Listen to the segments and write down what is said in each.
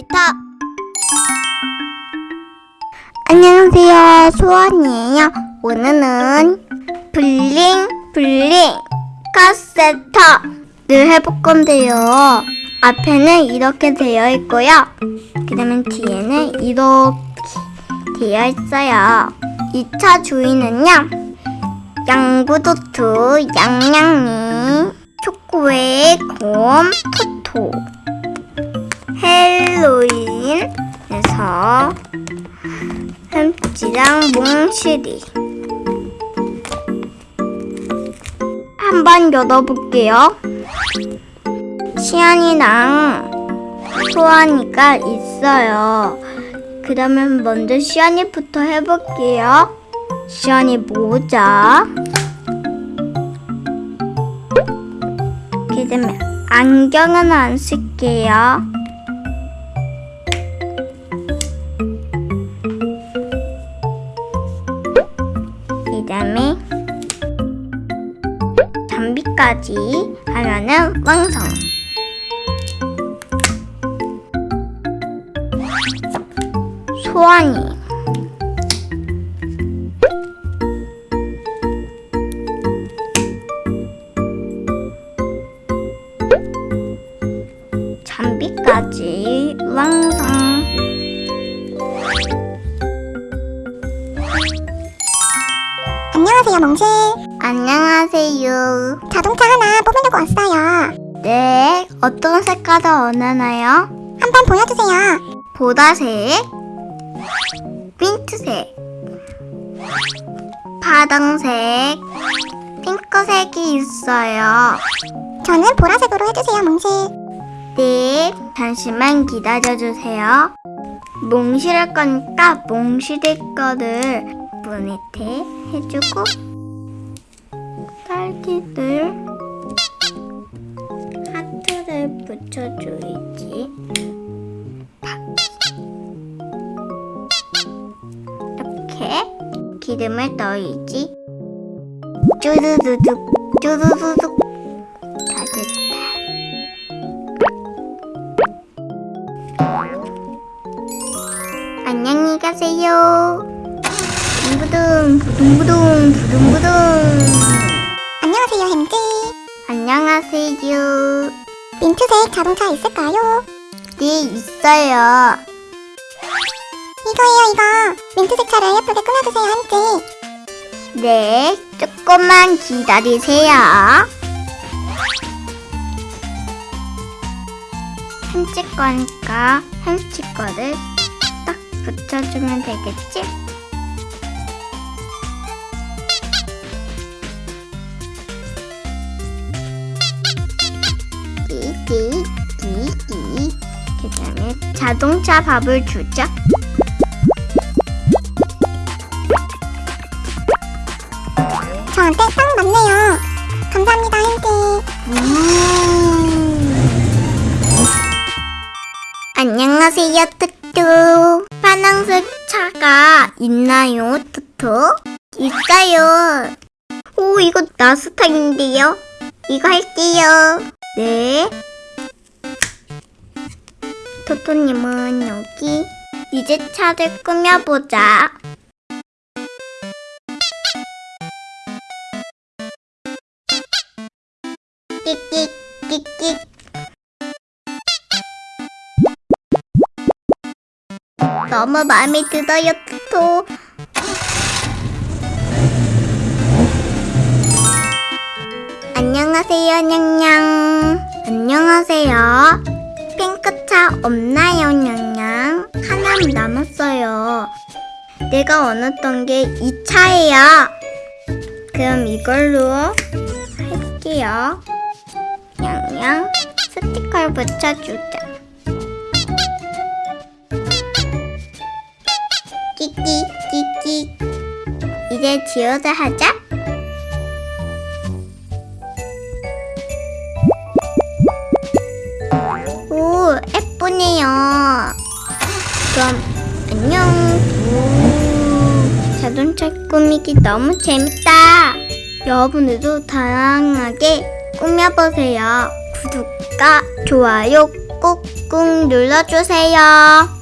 놀이터 안녕하세요. 소원이에요. 오늘은 블링 블링 카세터를 해볼 건데요. 앞에는 이렇게 되어 있고요. 그러면 뒤에는 이렇게 되어 있어요. 2차 주인은요. 양구도트 양양이 초코웨이 곰 토토 헬로윈에서 햄찌랑 몽실이. 한번 열어볼게요. 시안이랑 소환이가 있어요. 그러면 먼저 시안이부터 해볼게요. 시안이 모자. 그다음에 안경은 안 쓸게요. 담비까지 하면은 완성. 소환이 잠비까지 완 안녕하세요. 자동차 하나 뽑으려고 왔어요. 네, 어떤 색깔을 원하나요? 한번 보여주세요. 보라색, 민트색, 파랑색, 핑크색이 있어요. 저는 보라색으로 해주세요, 멍실. 네, 잠시만 기다려주세요. 몽실할 거니까 몽실의 거를 문밑에 해주고 딸기들 하트를 붙여줘야지. 이렇게 기름을 넣어야지. 쭈두두둑 쭈두두둑 다 됐다. 안녕히 가세요. 부둥부둥 부둥부둥. 안녕하세요, 햄지. 안녕하세요. 민트색 자동차 있을까요? 네 있어요. 이거예요, 이거. 민트색 차를 예쁘게 꾸며주세요, 햄지. 네, 조금만 기다리세요. 햄찌 거니까 햄찌 거를 딱 붙여주면 되겠지? 자동차 밥을 주자. 저한테 딱 맞네요. 감사합니다, 햄지. 안녕하세요, 투투. 파란색 차가 있나요, 투투? 있어요. 오, 이거 나 스타일인데요. 이거 할게요. 네. 토토님은 여기. 이제 차를 꾸며보자. 너무 마음에 들어요, 토토. 안녕하세요, 냥냥. 안녕하세요. 핑크차 없나요, 냥냥? 하나 남았어요. 내가 원했던 게 이 차예요. 그럼 이걸로 할게요. 냥냥 스티커를 붙여주자. 끼끼 끼끼 이제 지워서 하자 예쁘네요. 그럼 안녕. 오, 자동차 꾸미기 너무 재밌다. 여러분들도 다양하게 꾸며보세요. 구독과 좋아요 꾹꾹 눌러주세요.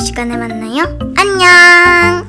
시간에 만나요. 안녕!